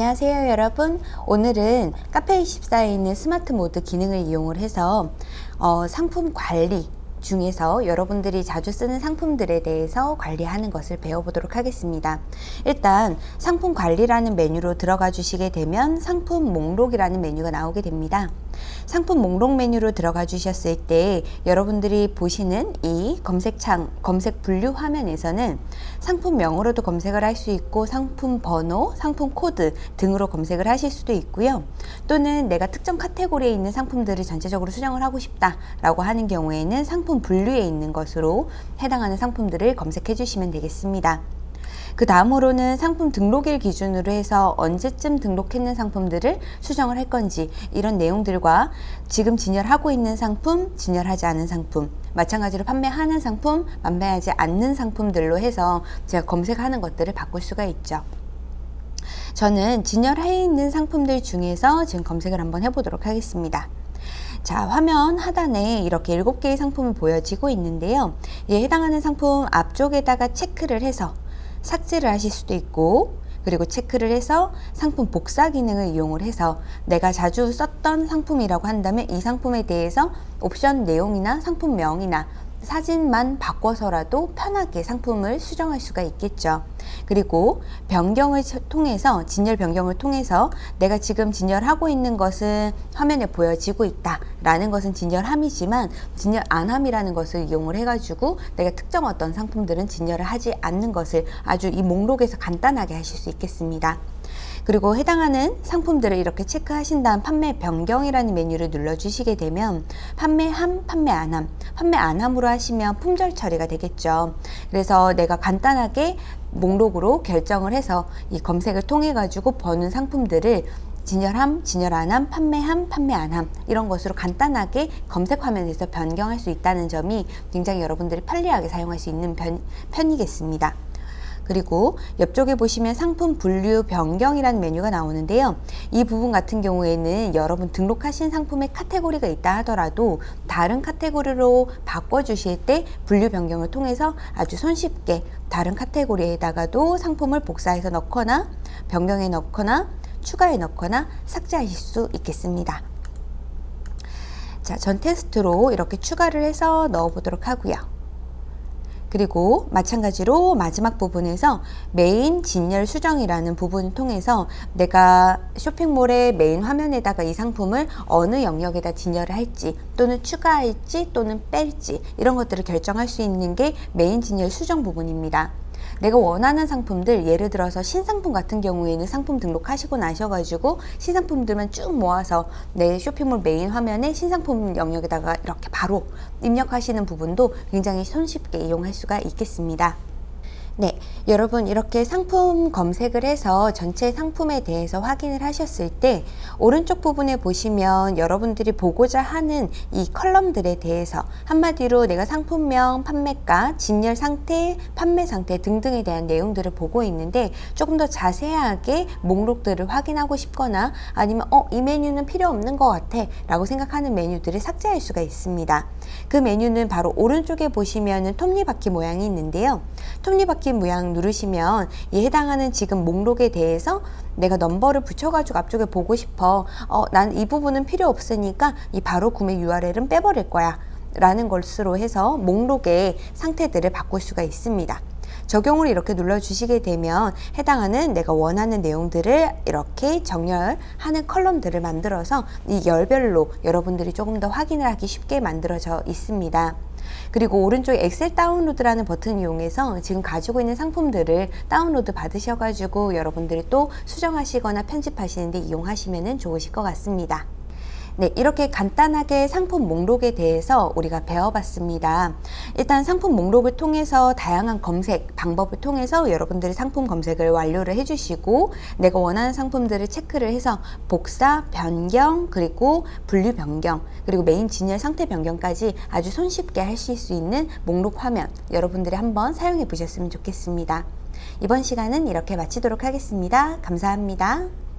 안녕하세요 여러분 오늘은 카페24에 있는 스마트 모드 기능을 이용 해서 어, 상품 관리 중에서 여러분들이 자주 쓰는 상품들에 대해서 관리하는 것을 배워보도록 하겠습니다. 일단 상품 관리라는 메뉴로 들어가 주시게 되면 상품 목록이라는 메뉴가 나오게 됩니다. 상품 목록 메뉴로 들어가 주셨을 때 여러분들이 보시는 이 검색창 검색 분류 화면에서는 상품명으로도 검색을 할 수 있고 상품 번호, 상품 코드 등으로 검색을 하실 수도 있고요. 또는 내가 특정 카테고리에 있는 상품들을 전체적으로 수정을 하고 싶다 라고 하는 경우에는 상품 분류에 있는 것으로 해당하는 상품들을 검색해 주시면 되겠습니다. 그 다음으로는 상품 등록일 기준으로 해서 언제쯤 등록했는 상품들을 수정을 할 건지 이런 내용들과 지금 진열하고 있는 상품, 진열하지 않은 상품 마찬가지로 판매하는 상품, 판매하지 않는 상품들로 해서 제가 검색하는 것들을 바꿀 수가 있죠. 저는 진열해 있는 상품들 중에서 지금 검색을 한번 해보도록 하겠습니다. 자 화면 하단에 이렇게 7개의 상품이 보여지고 있는데요. 이에 해당하는 상품 앞쪽에다가 체크를 해서 삭제를 하실 수도 있고 그리고 체크를 해서 상품 복사 기능을 이용을 해서 내가 자주 썼던 상품이라고 한다면 이 상품에 대해서 옵션 내용이나 상품명이나 사진만 바꿔서라도 편하게 상품을 수정할 수가 있겠죠. 그리고 변경을 통해서 진열 변경을 통해서 내가 지금 진열하고 있는 것은 화면에 보여지고 있다 라는 것은 진열함이지만 진열 안함이라는 것을 이용을 해가지고 내가 특정 어떤 상품들은 진열을 하지 않는 것을 아주 이 목록에서 간단하게 하실 수 있겠습니다. 그리고 해당하는 상품들을 이렇게 체크하신 다음 판매 변경이라는 메뉴를 눌러주시게 되면 판매함, 판매 안함, 판매 안함으로 하시면 품절 처리가 되겠죠. 그래서 내가 간단하게 목록으로 결정을 해서 이 검색을 통해 가지고 버는 상품들을 진열함, 진열 안함, 판매함, 판매 안함 이런 것으로 간단하게 검색 화면에서 변경할 수 있다는 점이 굉장히 여러분들이 편리하게 사용할 수 있는 편, 편이겠습니다. 그리고 옆쪽에 보시면 상품 분류 변경이라는 메뉴가 나오는데요. 이 부분 같은 경우에는 여러분 등록하신 상품의 카테고리가 있다 하더라도 다른 카테고리로 바꿔주실 때 분류 변경을 통해서 아주 손쉽게 다른 카테고리에다가도 상품을 복사해서 넣거나 변경해 넣거나 추가해 넣거나 삭제하실 수 있겠습니다. 자, 전 테스트로 이렇게 추가를 해서 넣어 보도록 하고요. 그리고 마찬가지로 마지막 부분에서 메인 진열 수정이라는 부분을 통해서 내가 쇼핑몰의 메인 화면에다가 이 상품을 어느 영역에다 진열을 할지 또는 추가할지 또는 뺄지 이런 것들을 결정할 수 있는 게 메인 진열 수정 부분입니다. 내가 원하는 상품들 예를 들어서 신상품 같은 경우에는 상품 등록하시고 나셔가지고 신상품들만 쭉 모아서 내 쇼핑몰 메인 화면에 신상품 영역에다가 이렇게 바로 입력하시는 부분도 굉장히 손쉽게 이용할 수가 있겠습니다. 네, 여러분 이렇게 상품 검색을 해서 전체 상품에 대해서 확인을 하셨을 때 오른쪽 부분에 보시면 여러분들이 보고자 하는 이 column들에 대해서 한마디로 내가 상품명, 판매가, 진열 상태, 판매 상태 등등에 대한 내용들을 보고 있는데 조금 더 자세하게 목록들을 확인하고 싶거나 아니면 어, 이 메뉴는 필요 없는 것 같아 라고 생각하는 메뉴들을 삭제할 수가 있습니다. 그 메뉴는 바로 오른쪽에 보시면 톱니바퀴 모양이 있는데요. 톱니바퀴 바퀴 모양 누르시면 이 해당하는 지금 목록에 대해서 내가 넘버를 붙여가지고 앞쪽에 보고 싶어 어, 난 이 부분은 필요 없으니까 이 바로 구매 URL은 빼버릴 거야 라는 것으로 해서 목록의 상태들을 바꿀 수가 있습니다. 적용을 이렇게 눌러주시게 되면 해당하는 내가 원하는 내용들을 이렇게 정렬하는 컬럼들을 만들어서 이 열별로 여러분들이 조금 더 확인을 하기 쉽게 만들어져 있습니다. 그리고 오른쪽에 엑셀 다운로드라는 버튼을 이용해서 지금 가지고 있는 상품들을 다운로드 받으셔가지고 여러분들이 또 수정하시거나 편집하시는데 이용하시면 좋으실 것 같습니다. 네, 이렇게 간단하게 상품 목록에 대해서 우리가 배워봤습니다. 일단 상품 목록을 통해서 다양한 검색 방법을 통해서 여러분들이 상품 검색을 완료를 해주시고 내가 원하는 상품들을 체크를 해서 복사, 변경, 그리고 분류 변경, 그리고 메인 진열 상태 변경까지 아주 손쉽게 하실 수 있는 목록 화면 여러분들이 한번 사용해 보셨으면 좋겠습니다. 이번 시간은 이렇게 마치도록 하겠습니다. 감사합니다.